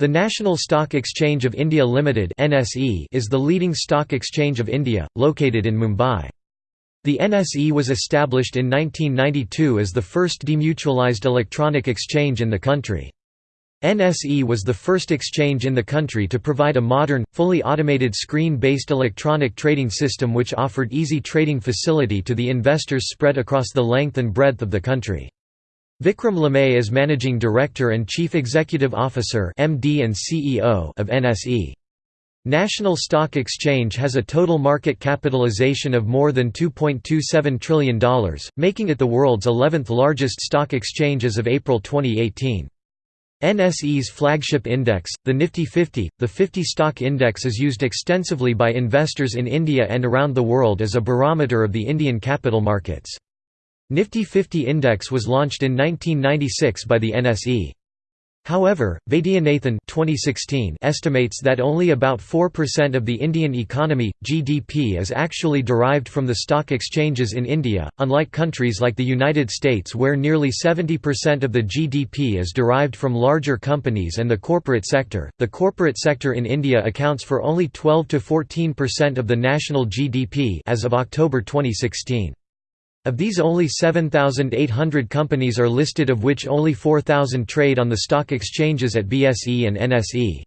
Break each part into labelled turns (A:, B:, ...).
A: The National Stock Exchange of India Limited (NSE) is the leading stock exchange of India, located in Mumbai. The NSE was established in 1992 as the first demutualized electronic exchange in the country. NSE was the first exchange in the country to provide a modern, fully automated screen-based electronic trading system which offered easy trading facility to the investors spread across the length and breadth of the country. Vikram Limaye is Managing Director and Chief Executive Officer MD and CEO of NSE. National Stock Exchange has a total market capitalization of more than $2.27 trillion, making it the world's 11th largest stock exchange as of April 2018. NSE's flagship index, the Nifty 50, the 50 stock index is used extensively by investors in India and around the world as a barometer of the Indian capital markets. Nifty 50 index was launched in 1996 by the NSE. However, Vaidyanathan 2016 estimates that only about 4% of the Indian economy, GDP is actually derived from the stock exchanges in India, unlike countries like the United States where nearly 70% of the GDP is derived from larger companies and the corporate sector. The corporate sector in India accounts for only 12 to 14% of the national GDP as of October 2016. Of these only 7,800 companies are listed of which only 4,000 trade on the stock exchanges at BSE and NSE.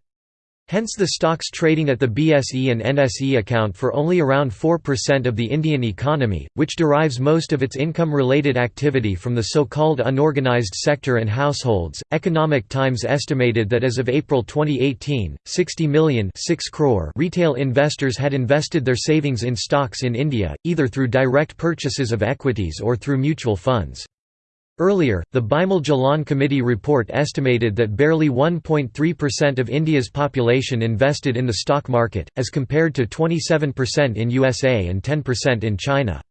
A: Hence the stocks trading at the BSE and NSE account for only around 4% of the Indian economy, which derives most of its income-related activity from the so-called unorganized sector and households. Economic Times estimated that as of April 2018, 60 million 6 crore retail investors had invested their savings in stocks in India, either through direct purchases of equities or through mutual funds. Earlier, the Bimal Jalan Committee report estimated that barely 1.3% of India's population invested in the stock market, as compared to 27% in USA and 10% in China.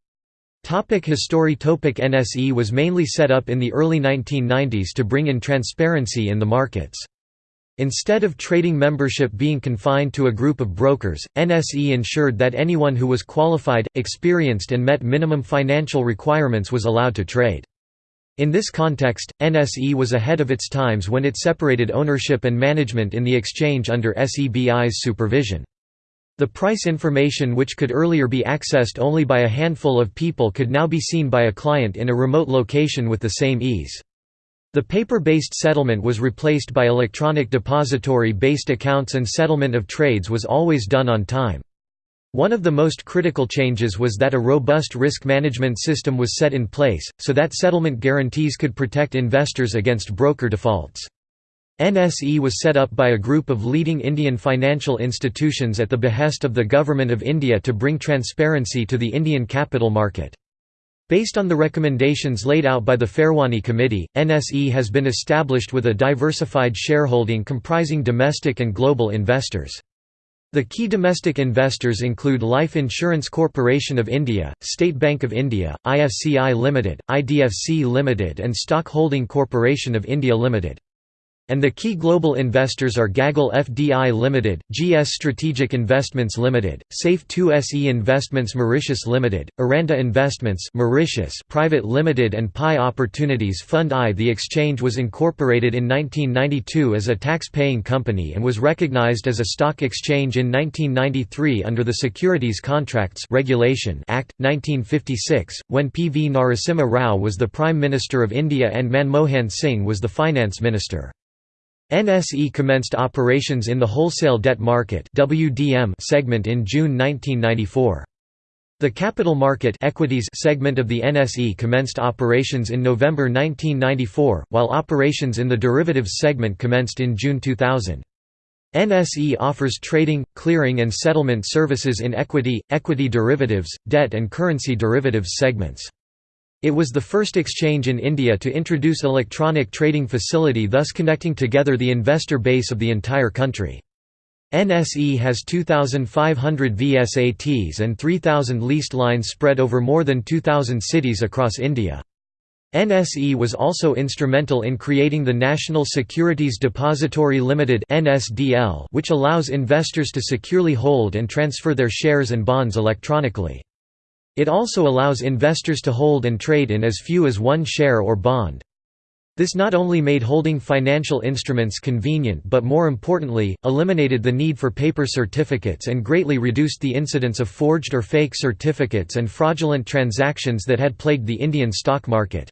A: Topic history Topic NSE was mainly set up in the early 1990s to bring in transparency in the markets. Instead of trading membership being confined to a group of brokers, NSE ensured that anyone who was qualified, experienced and met minimum financial requirements was allowed to trade. In this context, NSE was ahead of its times when it separated ownership and management in the exchange under SEBI's supervision. The price information which could earlier be accessed only by a handful of people could now be seen by a client in a remote location with the same ease. The paper-based settlement was replaced by electronic depository-based accounts and settlement of trades was always done on time. One of the most critical changes was that a robust risk management system was set in place, so that settlement guarantees could protect investors against broker defaults. NSE was set up by a group of leading Indian financial institutions at the behest of the Government of India to bring transparency to the Indian capital market. Based on the recommendations laid out by the Pherwani Committee, NSE has been established with a diversified shareholding comprising domestic and global investors. The key domestic investors include Life Insurance Corporation of India, State Bank of India, IFCI Limited, IDFC Limited and Stock Holding Corporation of India Limited. And the key global investors are Gagil FDI Limited, GS Strategic Investments Limited, Safe 2 SE Investments Mauritius Limited, Aranda Investments Mauritius Private Limited and Pi Opportunities Fund I. The exchange was incorporated in 1992 as a tax-paying company and was recognized as a stock exchange in 1993 under the Securities Contracts Regulation Act 1956 when P V Narasimha Rao was the Prime Minister of India and Manmohan Singh was the Finance Minister. NSE commenced operations in the wholesale debt market (WDM) segment in June 1994. The capital market equities segment of the NSE commenced operations in November 1994, while operations in the derivatives segment commenced in June 2000. NSE offers trading, clearing and settlement services in equity, equity derivatives, debt and currency derivatives segments. It was the first exchange in India to introduce electronic trading facility thus connecting together the investor base of the entire country. NSE has 2,500 VSATs and 3,000 leased lines spread over more than 2,000 cities across India. NSE was also instrumental in creating the National Securities Depository Limited which allows investors to securely hold and transfer their shares and bonds electronically. It also allows investors to hold and trade in as few as one share or bond. This not only made holding financial instruments convenient but more importantly, eliminated the need for paper certificates and greatly reduced the incidence of forged or fake certificates and fraudulent transactions that had plagued the Indian stock market.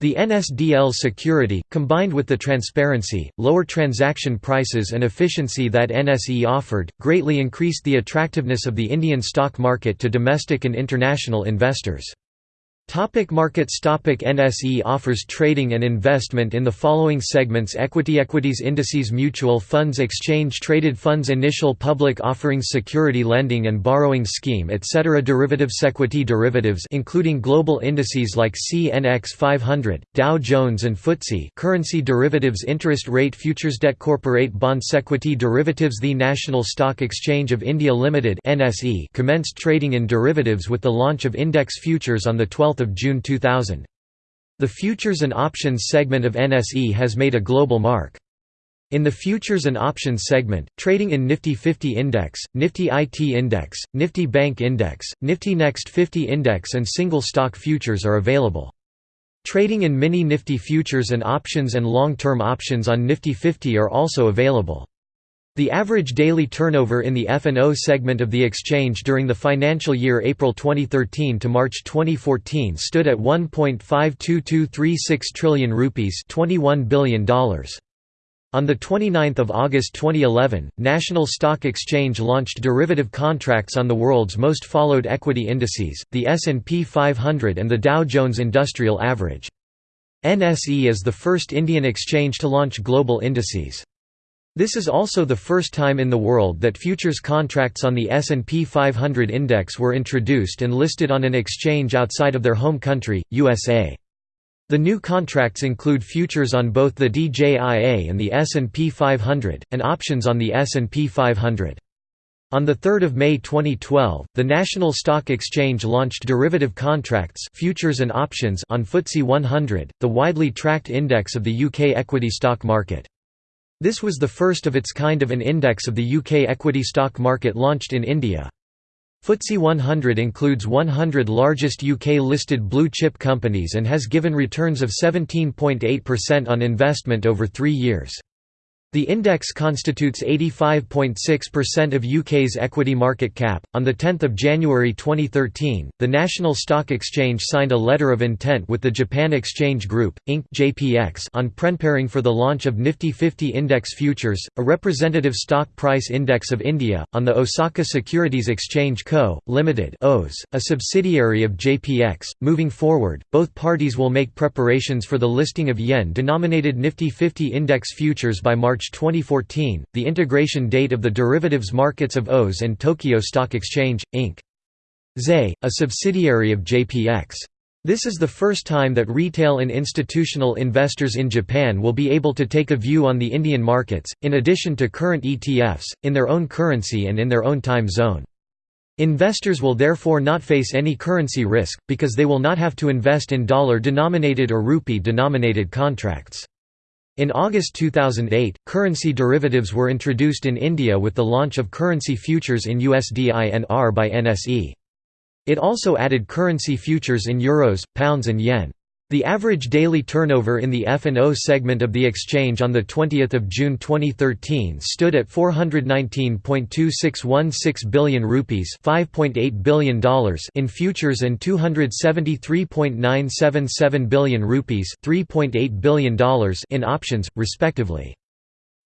A: The NSDL security, combined with the transparency, lower transaction prices and efficiency that NSE offered, greatly increased the attractiveness of the Indian stock market to domestic and international investors. Topic markets Topic NSE offers trading and investment in the following segments Equity Equities Indices Mutual funds Exchange Traded funds Initial public offerings Security lending and borrowing scheme etc. Derivatives Equity derivatives including global indices like CNX 500, Dow Jones and FTSE Currency derivatives Interest rate futures Debt Corporate bonds Equity derivatives The National Stock Exchange of India Limited NSE commenced trading in derivatives with the launch of index futures on 12 June 2000. The futures and options segment of NSE has made a global mark. In the futures and options segment, trading in Nifty 50 Index, Nifty IT Index, Nifty Bank Index, Nifty Next 50 Index and single stock futures are available. Trading in Mini Nifty futures and options and long-term options on Nifty 50 are also available. The average daily turnover in the F&O segment of the exchange during the financial year April 2013 to March 2014 stood at 1.52236 trillion rupees $21 billion. On 29 August 2011, National Stock Exchange launched derivative contracts on the world's most followed equity indices, the S&P 500 and the Dow Jones Industrial Average. NSE is the first Indian exchange to launch global indices. This is also the first time in the world that futures contracts on the S&P 500 index were introduced and listed on an exchange outside of their home country, USA. The new contracts include futures on both the DJIA and the S&P 500, and options on the S&P 500. On 3 May 2012, the National Stock Exchange launched derivative contracts futures and options on FTSE 100, the widely tracked index of the UK equity stock market. This was the first of its kind of an index of the UK equity stock market launched in India. FTSE 100 includes 100 largest UK-listed blue-chip companies and has given returns of 17.8% on investment over three years. The index constitutes 85.6% of UK's equity market cap. On the 10th of January 2013, the National Stock Exchange signed a letter of intent with the Japan Exchange Group Inc. (JPX) on preparing for the launch of Nifty 50 Index Futures, a representative stock price index of India, on the Osaka Securities Exchange Co. Limited (OS), a subsidiary of JPX. Moving forward, both parties will make preparations for the listing of yen-denominated Nifty 50 Index Futures by March March 2014, the integration date of the derivatives markets of OS and Tokyo Stock Exchange, Inc. ZE, a subsidiary of JPX. This is the first time that retail and institutional investors in Japan will be able to take a view on the Indian markets, in addition to current ETFs, in their own currency and in their own time zone. Investors will therefore not face any currency risk, because they will not have to invest in dollar-denominated or rupee-denominated contracts. In August 2008, currency derivatives were introduced in India with the launch of currency futures in USD-INR by NSE. It also added currency futures in euros, pounds and yen. The average daily turnover in the F&O segment of the exchange on 20 June 2013 stood at 419.2616 billion rupees $5.8 billion in futures and 273.977 billion rupees $3.8 billion in options, respectively.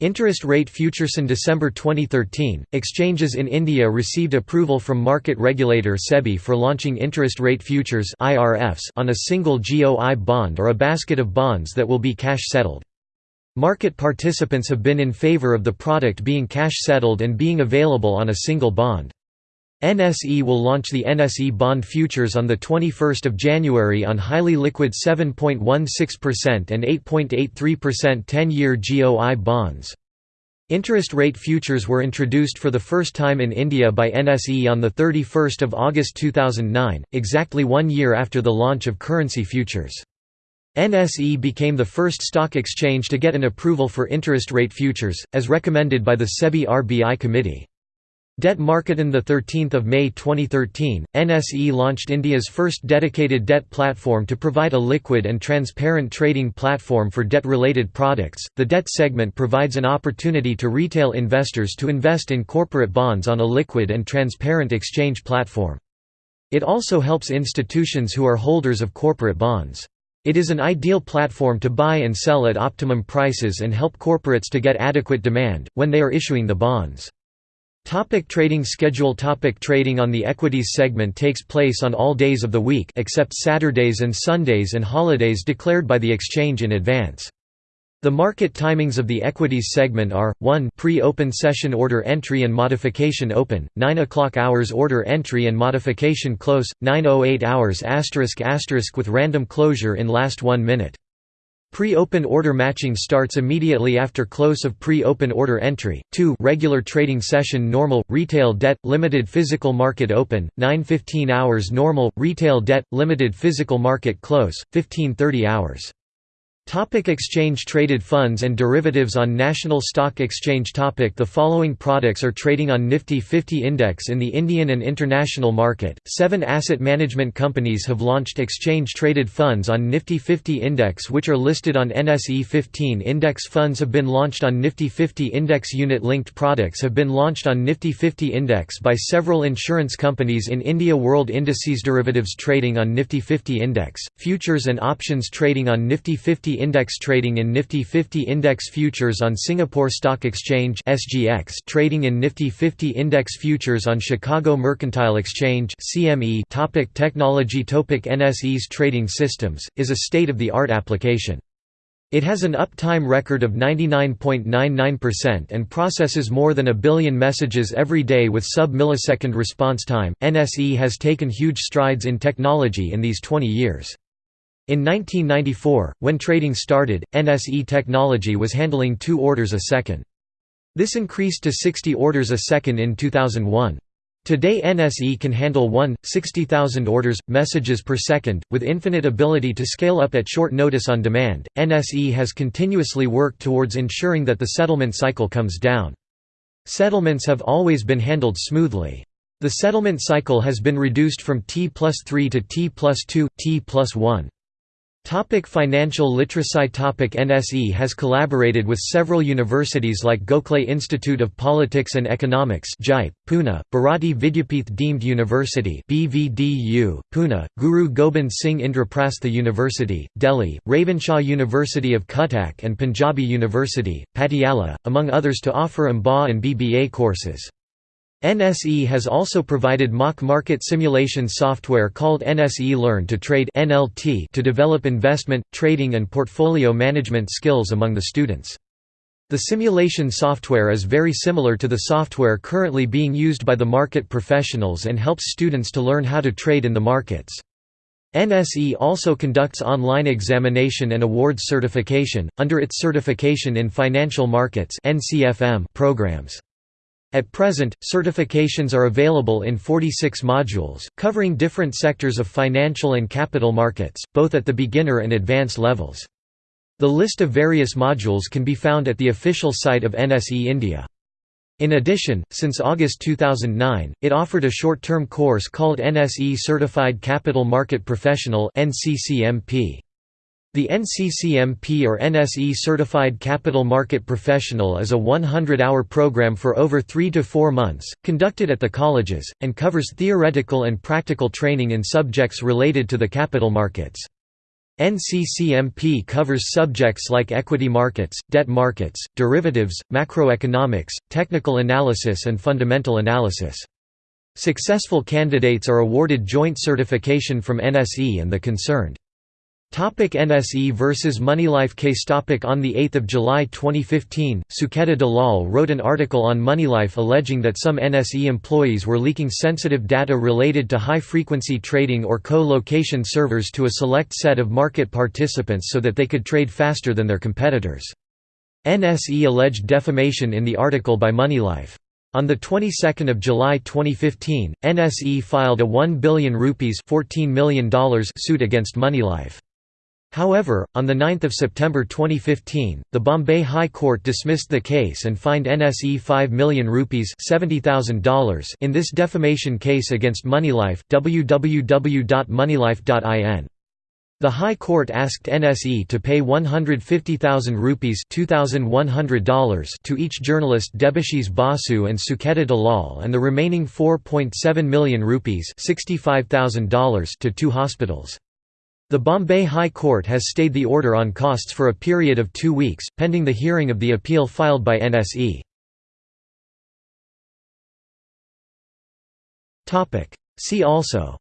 A: Interest rate futures in December 2013, exchanges in India received approval from market regulator SEBI for launching interest rate futures (IRFs) on a single GOI bond or a basket of bonds that will be cash settled. Market participants have been in favor of the product being cash settled and being available on a single bond. NSE will launch the NSE bond futures on 21 January on highly liquid 7.16% and 8.83% 10-year GOI bonds. Interest rate futures were introduced for the first time in India by NSE on 31 August 2009, exactly one year after the launch of currency futures. NSE became the first stock exchange to get an approval for interest rate futures, as recommended by the SEBI RBI committee. Debt Market on 13 May 2013, NSE launched India's first dedicated debt platform to provide a liquid and transparent trading platform for debt-related products. The debt segment provides an opportunity to retail investors to invest in corporate bonds on a liquid and transparent exchange platform. It also helps institutions who are holders of corporate bonds. It is an ideal platform to buy and sell at optimum prices and help corporates to get adequate demand, when they are issuing the bonds. Topic trading schedule Topic Trading on the equities segment takes place on all days of the week except Saturdays and Sundays and holidays declared by the exchange in advance. The market timings of the equities segment are 1 pre-open session order entry and modification open 9 o'clock hours order entry and modification close 908 hours asterisk asterisk with random closure in last 1 minute Pre-open order matching starts immediately after close of pre-open order entry. 2 Regular trading session normal retail debt limited physical market open 9:15 hours normal retail debt limited physical market close 15:30 hours. Topic exchange Traded funds and derivatives on National Stock Exchange topic. The following products are trading on Nifty 50 index in the Indian and international market. Seven asset management companies have launched exchange traded funds on Nifty 50 index which are listed on NSE 15 index funds have been launched on Nifty 50 index. Unit linked products have been launched on Nifty 50 index by several insurance companies in India. World Indices derivatives trading on Nifty 50 index, futures and options trading on Nifty 50 index trading in Nifty 50 index futures on Singapore Stock Exchange (SGX), trading in Nifty 50 index futures on Chicago Mercantile Exchange (CME). Topic technology Topic NSE's trading systems is a state-of-the-art application. It has an uptime record of 99.99% and processes more than a billion messages every day with sub-millisecond response time. NSE has taken huge strides in technology in these 20 years. In 1994, when trading started, NSE technology was handling 2 orders a second. This increased to 60 orders a second in 2001. Today NSE can handle 1, 60,000 orders, messages per second, with infinite ability to scale up at short notice on demand. NSE has continuously worked towards ensuring that the settlement cycle comes down. Settlements have always been handled smoothly. The settlement cycle has been reduced from T plus 3 to T plus 2, T plus 1. Topic financial literacy Topic NSE has collaborated with several universities like Gokhale Institute of Politics and Economics JIPE, Pune, Bharati Vidyapeeth Deemed University BVDU, Pune, Guru Gobind Singh Indraprastha University, Delhi, Ravenshaw University of Cuttack and Punjabi University, Patiala, among others to offer MBA and BBA courses. NSE has also provided mock market simulation software called NSE Learn to Trade to develop investment, trading and portfolio management skills among the students. The simulation software is very similar to the software currently being used by the market professionals and helps students to learn how to trade in the markets. NSE also conducts online examination and awards certification, under its Certification in Financial Markets programs. At present, certifications are available in 46 modules, covering different sectors of financial and capital markets, both at the beginner and advanced levels. The list of various modules can be found at the official site of NSE India. In addition, since August 2009, it offered a short-term course called NSE Certified Capital Market Professional NCCMP. The NCCMP or NSE Certified Capital Market Professional is a 100-hour program for over three to four months, conducted at the colleges, and covers theoretical and practical training in subjects related to the capital markets. NCCMP covers subjects like equity markets, debt markets, derivatives, macroeconomics, technical analysis and fundamental analysis. Successful candidates are awarded joint certification from NSE and the concerned Topic NSE versus Moneylife case topic On 8 July 2015, Sucheta Dalal wrote an article on Moneylife alleging that some NSE employees were leaking sensitive data related to high-frequency trading or co-location servers to a select set of market participants so that they could trade faster than their competitors. NSE alleged defamation in the article by Moneylife. On the 22nd of July 2015, NSE filed a 1 billion rupees $14 million suit against Moneylife. However, on 9 September 2015, the Bombay High Court dismissed the case and fined NSE 5 million rupees $70,000 in this defamation case against Moneylife www.moneylife.in. The High Court asked NSE to pay 150,000 rupees $2,100 to each journalist Debashis Basu and Sucheta Dalal and the remaining 4.7 million rupees $65,000 to two hospitals. The Bombay High Court has stayed the order on costs for a period of two weeks, pending the hearing of the appeal filed by NSE. See also.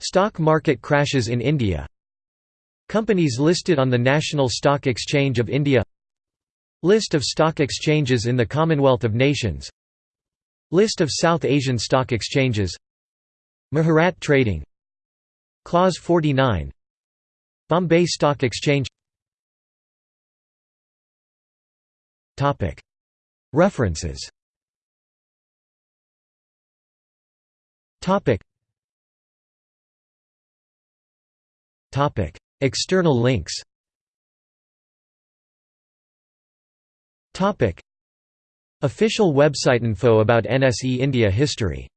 A: Stock market crashes in India. Companies listed on the National Stock Exchange of India. List of stock exchanges in the Commonwealth of Nations List of South Asian stock exchanges. Muhurat Trading. Clause 49 Bombay Stock Exchange. References. External links Official website info about NSE India history